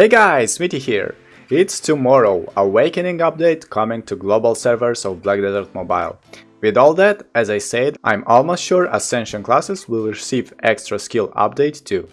Hey guys, Smitty here! It's tomorrow, Awakening update coming to global servers of Black Desert Mobile. With all that, as I said, I'm almost sure Ascension classes will receive extra skill update too.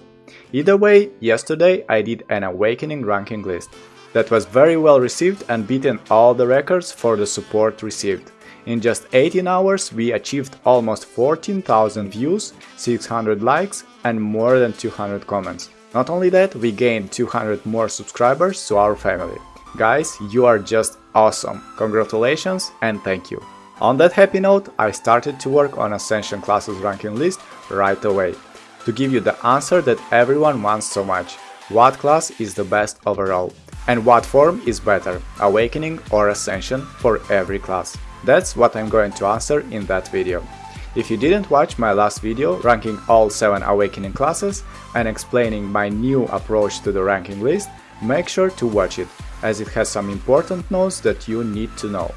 Either way, yesterday I did an Awakening ranking list that was very well received and beaten all the records for the support received. In just 18 hours we achieved almost 14,000 views, 600 likes and more than 200 comments. Not only that, we gained 200 more subscribers to our family. Guys, you are just awesome. Congratulations and thank you. On that happy note, I started to work on Ascension classes ranking list right away. To give you the answer that everyone wants so much. What class is the best overall? And what form is better, Awakening or Ascension for every class? That's what I'm going to answer in that video. If you didn't watch my last video ranking all 7 Awakening classes and explaining my new approach to the ranking list, make sure to watch it, as it has some important notes that you need to know.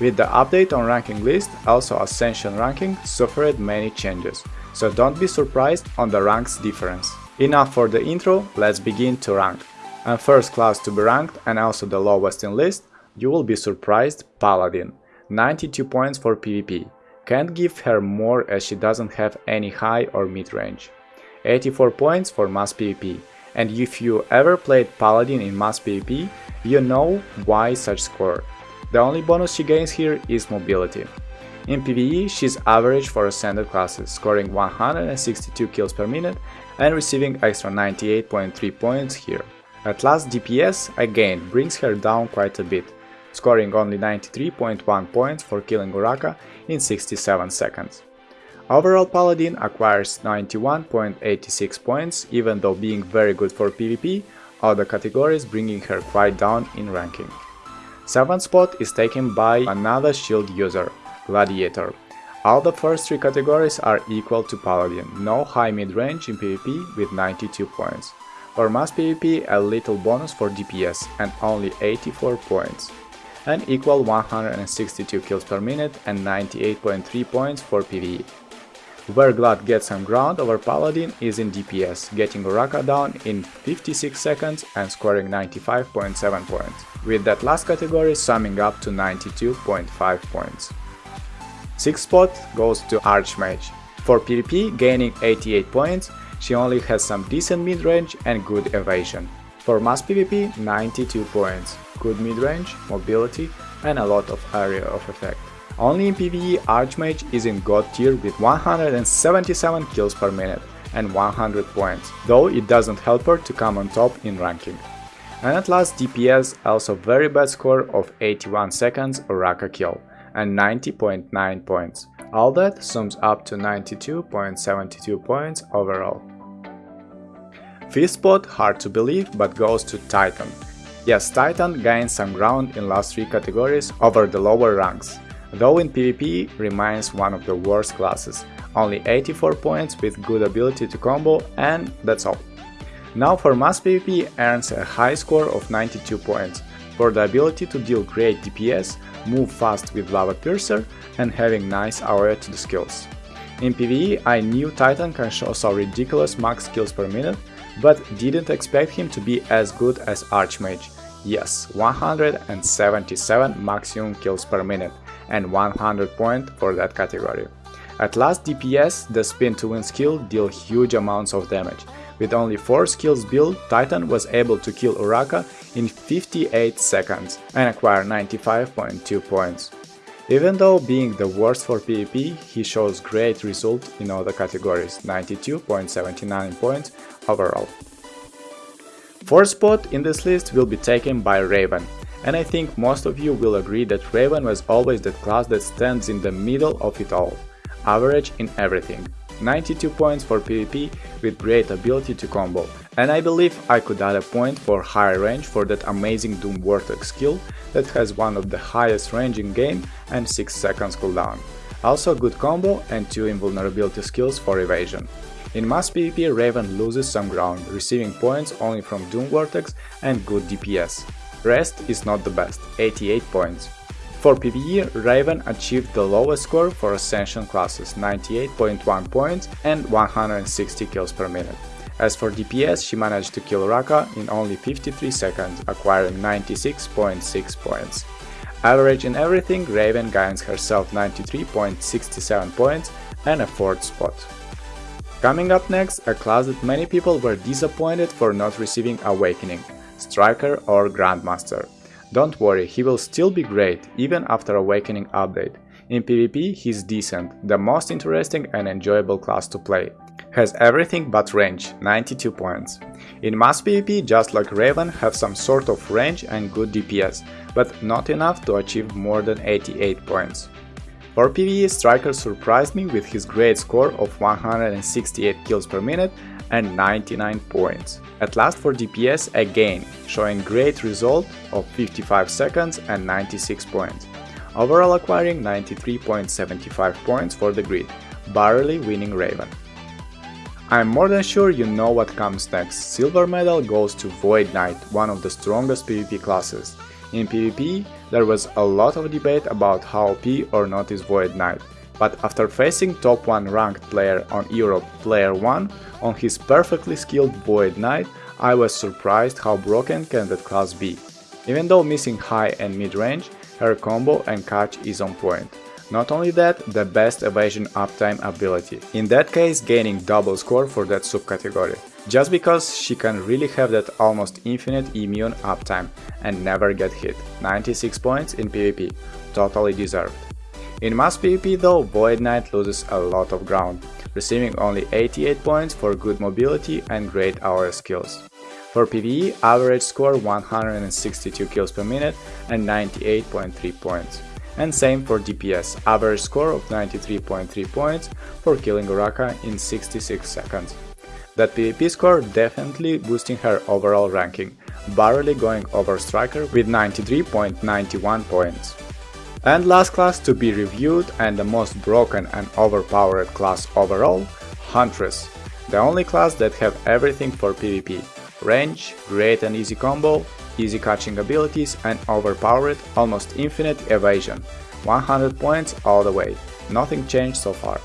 With the update on ranking list, also Ascension ranking suffered many changes, so don't be surprised on the ranks difference. Enough for the intro, let's begin to rank. And first class to be ranked and also the lowest in list, you will be surprised Paladin, 92 points for PvP. Can't give her more as she doesn't have any high or mid range. 84 points for mass PvP, and if you ever played Paladin in mass PvP, you know why such score. The only bonus she gains here is mobility. In PvE, she's average for ascended classes, scoring 162 kills per minute and receiving extra 98.3 points here. At last DPS, again, brings her down quite a bit, scoring only 93.1 points for killing Uraka in 67 seconds. Overall Paladin acquires 91.86 points, even though being very good for PvP, other categories bringing her quite down in ranking. 7th spot is taken by another shield user, Gladiator. All the first 3 categories are equal to Paladin, no high mid-range in PvP with 92 points. For mass PvP a little bonus for DPS and only 84 points and equal 162 kills per minute and 98.3 points for PvE. Where Glad gets some ground over Paladin is in DPS, getting Uraka down in 56 seconds and scoring 95.7 points, with that last category summing up to 92.5 points. 6th spot goes to Archmage. For PvP, gaining 88 points, she only has some decent mid-range and good evasion. For mass PvP, 92 points, good mid-range, mobility and a lot of area of effect. Only in PvE Archmage is in god tier with 177 kills per minute and 100 points, though it doesn't help her to come on top in ranking. And at last DPS also very bad score of 81 seconds Uraka kill and 90.9 points. All that sums up to 92.72 points overall. Fifth spot, hard to believe, but goes to Titan. Yes, Titan gained some ground in last three categories over the lower ranks, though in PvP remains one of the worst classes, only 84 points with good ability to combo and that's all. Now for mass PvP earns a high score of 92 points, for the ability to deal great DPS, move fast with Lava Piercer and having nice AoE to the skills. In PvE I knew Titan can show some ridiculous max skills per minute, but didn't expect him to be as good as Archmage. Yes, 177 maximum kills per minute and 100 point for that category. At last DPS, the spin to win skill deal huge amounts of damage. With only 4 skills built, Titan was able to kill Uraka in 58 seconds and acquire 95.2 points. Even though being the worst for PvP, he shows great result in the categories, 92.79 points overall. Fourth spot in this list will be taken by Raven, and I think most of you will agree that Raven was always that class that stands in the middle of it all, average in everything. 92 points for PvP with great ability to combo, and I believe I could add a point for higher range for that amazing Doom Vortex skill that has one of the highest range in game and 6 seconds cooldown. Also good combo and 2 invulnerability skills for evasion. In mass PvP Raven loses some ground, receiving points only from Doom Vortex and good DPS. Rest is not the best, 88 points. For PvE, Raven achieved the lowest score for Ascension classes, 98.1 points and 160 kills per minute. As for DPS, she managed to kill Uraka in only 53 seconds, acquiring 96.6 points. Averaging everything, Raven gains herself 93.67 points and a 4th spot. Coming up next, a class that many people were disappointed for not receiving Awakening, Striker or Grandmaster. Don't worry, he will still be great, even after Awakening update. In PvP, he's decent, the most interesting and enjoyable class to play. Has everything but range, 92 points. In mass PvP, just like Raven, have some sort of range and good DPS, but not enough to achieve more than 88 points. For PvE, Striker surprised me with his great score of 168 kills per minute and 99 points. At last for DPS again, showing great result of 55 seconds and 96 points. Overall acquiring 93.75 points for the grid, barely winning Raven. I'm more than sure you know what comes next. Silver medal goes to Void Knight, one of the strongest PvP classes. In PvP, there was a lot of debate about how OP or not is Void Knight, but after facing top 1 ranked player on Europe Player 1 on his perfectly skilled Void Knight, I was surprised how broken can that class be. Even though missing high and mid range, her combo and catch is on point. Not only that, the best evasion uptime ability, in that case gaining double score for that subcategory, just because she can really have that almost infinite immune uptime and never get hit, 96 points in PvP, totally deserved. In mass PvP though, Void Knight loses a lot of ground, receiving only 88 points for good mobility and great AoE skills. For PvE, average score 162 kills per minute and 98.3 points. And same for DPS, average score of 93.3 points for killing Uraka in 66 seconds. That PvP score definitely boosting her overall ranking, barely going over Striker with 93.91 points. And last class to be reviewed and the most broken and overpowered class overall, Huntress, the only class that have everything for PvP, range, great and easy combo, easy catching abilities and overpowered, almost infinite evasion, 100 points all the way, nothing changed so far.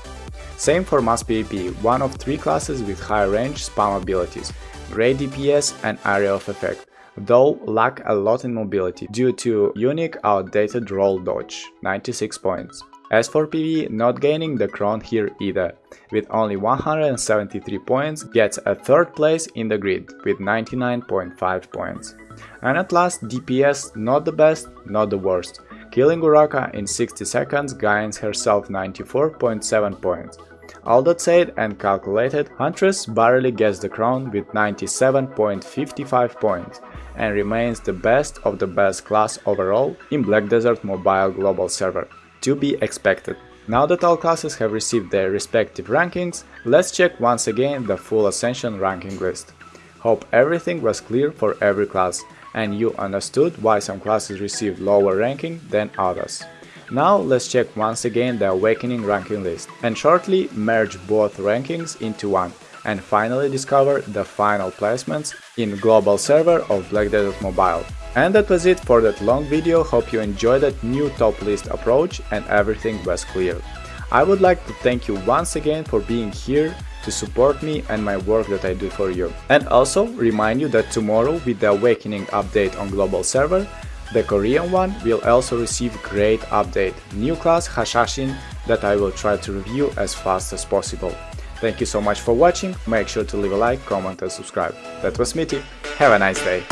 Same for Mass PvP, one of three classes with high range spam abilities, great DPS and area of effect, though lack a lot in mobility due to unique outdated roll dodge, 96 points. As for PvE, not gaining the crown here either, with only 173 points gets a third place in the grid with 99.5 points. And at last DPS not the best, not the worst. Killing Uraka in 60 seconds gains herself 94.7 points. All that said and calculated, Huntress barely gets the crown with 97.55 points, and remains the best of the best class overall in Black Desert Mobile Global Server, to be expected. Now that all classes have received their respective rankings, let's check once again the full Ascension ranking list. Hope everything was clear for every class and you understood why some classes received lower ranking than others. Now let's check once again the Awakening ranking list and shortly merge both rankings into one and finally discover the final placements in global server of Black Desert Mobile. And that was it for that long video, hope you enjoyed that new top list approach and everything was clear. I would like to thank you once again for being here to support me and my work that I do for you. And also remind you that tomorrow with the Awakening update on global server, the Korean one will also receive great update, new class Hashashin that I will try to review as fast as possible. Thank you so much for watching, make sure to leave a like, comment and subscribe. That was Smitty, have a nice day!